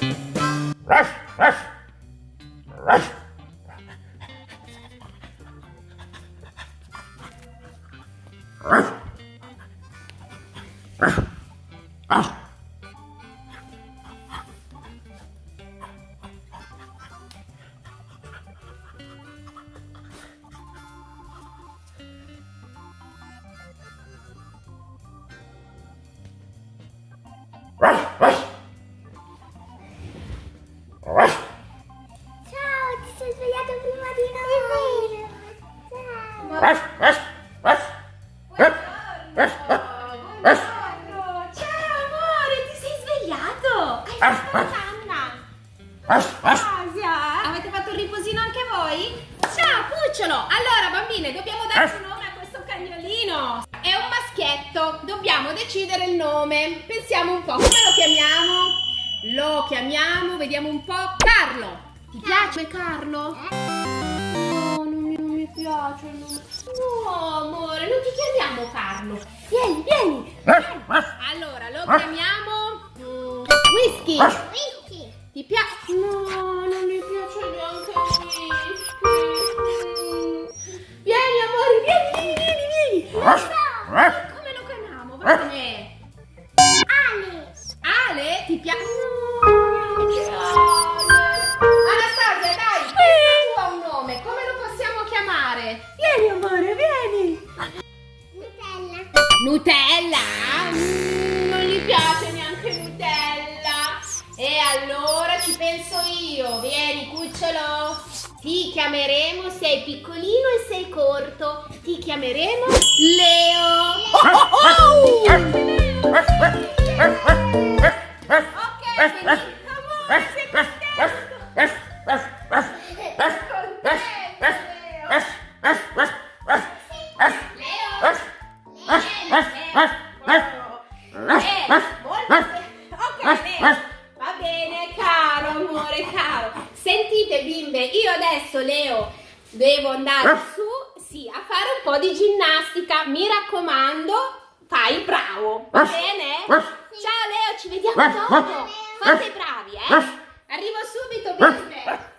ruff ruff ruff ruff Rush. Rush. Ah. Avete fatto un riposino anche voi? Ciao cucciolo! Allora bambine, dobbiamo darci un nome a questo cagnolino! È un maschietto, dobbiamo decidere il nome. Pensiamo un po', come lo chiamiamo? Lo chiamiamo, vediamo un po', Carlo! Ti piace Carlo? No, non mi, non mi piace. No, amore, non ti chiamiamo Carlo. Vieni, vieni. Allora, lo chiamiamo mm. Whisky. Chiamare? Vieni, amore, vieni. Nutella. Nutella? Mm, non gli piace neanche Nutella. E allora ci penso io. Vieni, cucciolo. Ti chiameremo, sei piccolino e sei corto. Ti chiameremo Leo. Ok, quindi, amore, di ginnastica. Mi raccomando, fai il bravo. Va bene? Ciao Leo, ci vediamo dopo. Fate bravi, eh? Arrivo subito, bimbe.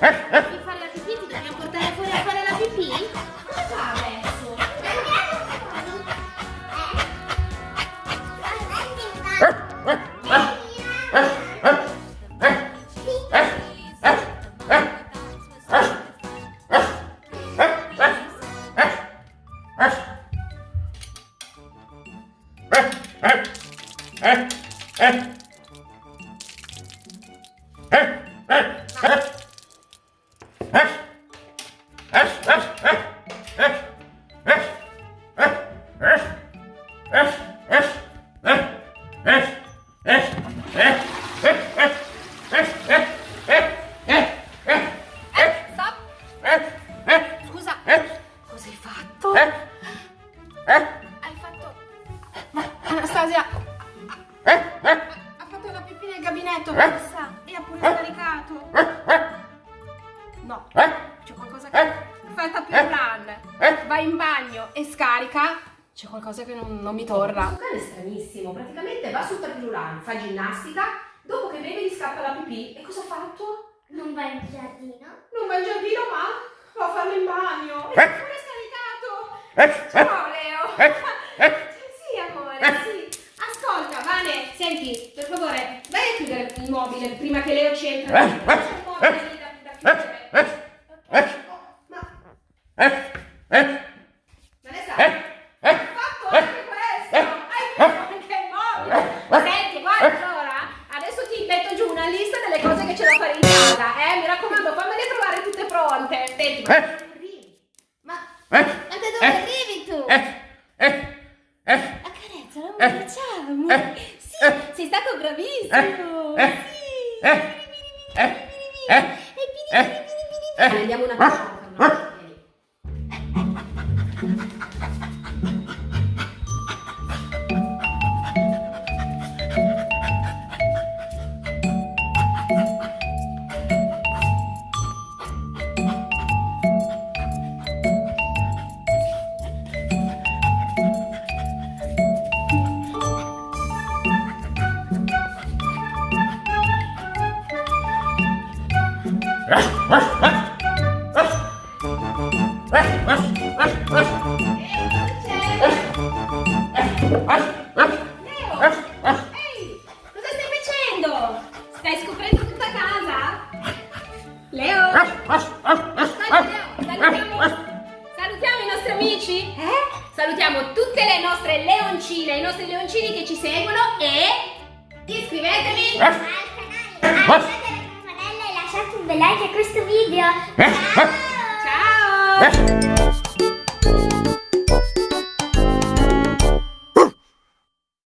哎，哎。Stop. Aspetta più plan. Va in bagno e scarica. C'è qualcosa che non, non mi torna. Questo cane è stranissimo. Praticamente va sul tapirulan, fa ginnastica. Dopo che beve gli scappa la pipì. E cosa ha fatto? Non vai in giardino? Non va in giardino, ma va a farlo in bagno. E pure scaricato. Ciao, Leo. Sì, amore, sì. Ascolta, Vane, senti, per favore, vai a chiudere il mobile prima che Leo ci entra. C'è un mobile lì da, da chiudere. Oh, ma... Vanessa, hai fatto anche questo. Hai fatto anche il mobile. Senti, guarda, allora, adesso ti metto giù una lista delle cose che c'è da fare in casa, eh? Mi raccomando, fammele trovare tutte pronte. Senti, ma dove arrivi? Ma... Ma da dove arrivi tu? Accarezza, amore, ciao, amore. Sì, sei stato bravissimo. Ehi! Cosa stai facendo? Stai scoprendo tutta casa? Leo? Aspetta, Leo! Salutiamo, salutiamo i nostri amici? Eh? Salutiamo tutte le nostre leoncine, i nostri leoncini che ci seguono e iscrivetevi! Al canale, attivate la campanella e lasciate un bel like a questo video. Ciao!